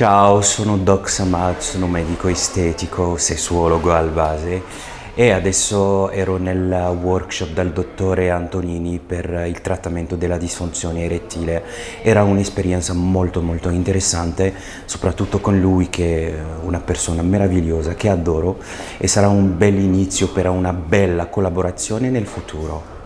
Ciao, sono Doc Samad, sono medico estetico, sessuologo al base e adesso ero nel workshop dal dottore Antonini per il trattamento della disfunzione erettile. Era un'esperienza molto molto interessante, soprattutto con lui che è una persona meravigliosa che adoro e sarà un bel inizio per una bella collaborazione nel futuro.